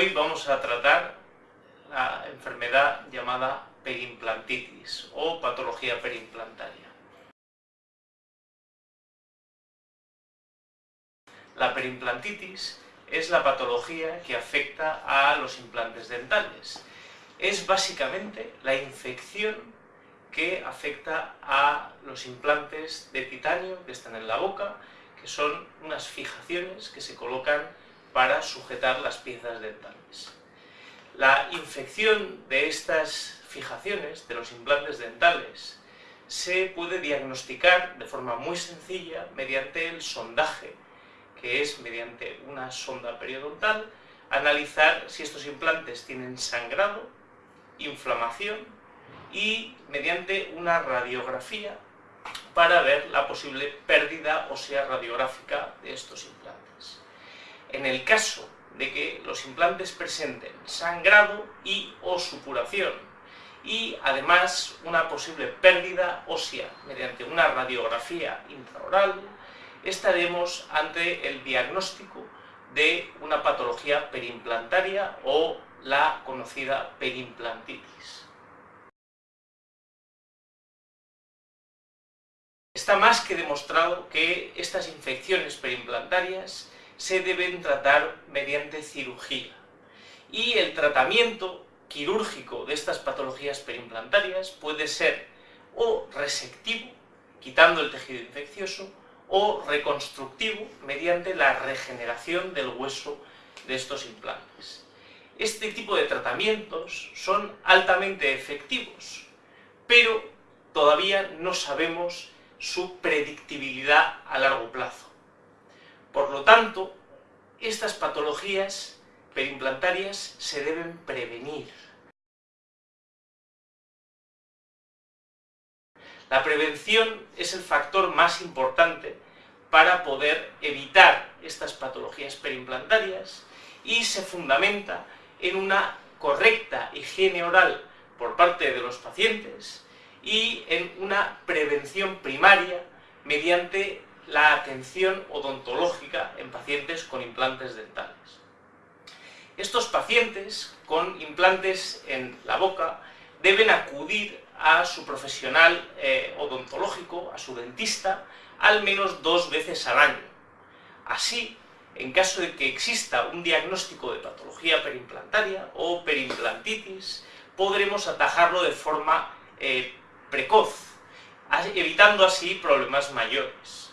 Hoy vamos a tratar la enfermedad llamada perimplantitis o patología perimplantaria. La perimplantitis es la patología que afecta a los implantes dentales. Es básicamente la infección que afecta a los implantes de titanio que están en la boca, que son unas fijaciones que se colocan para sujetar las piezas dentales. La infección de estas fijaciones, de los implantes dentales, se puede diagnosticar de forma muy sencilla mediante el sondaje, que es mediante una sonda periodontal, analizar si estos implantes tienen sangrado, inflamación y mediante una radiografía para ver la posible pérdida ósea radiográfica de estos implantes. En el caso de que los implantes presenten sangrado y o supuración y además una posible pérdida ósea mediante una radiografía intraoral, estaremos ante el diagnóstico de una patología perimplantaria o la conocida perimplantitis. Está más que demostrado que estas infecciones perimplantarias se deben tratar mediante cirugía. Y el tratamiento quirúrgico de estas patologías perimplantarias puede ser o resectivo, quitando el tejido infeccioso, o reconstructivo mediante la regeneración del hueso de estos implantes. Este tipo de tratamientos son altamente efectivos, pero todavía no sabemos su predictibilidad a largo plazo. Por lo tanto, estas patologías perimplantarias se deben prevenir. La prevención es el factor más importante para poder evitar estas patologías perimplantarias y se fundamenta en una correcta higiene oral por parte de los pacientes y en una prevención primaria mediante la atención odontológica en pacientes con implantes dentales. Estos pacientes con implantes en la boca deben acudir a su profesional eh, odontológico, a su dentista, al menos dos veces al año. Así, en caso de que exista un diagnóstico de patología perimplantaria o perimplantitis, podremos atajarlo de forma eh, precoz, evitando así problemas mayores.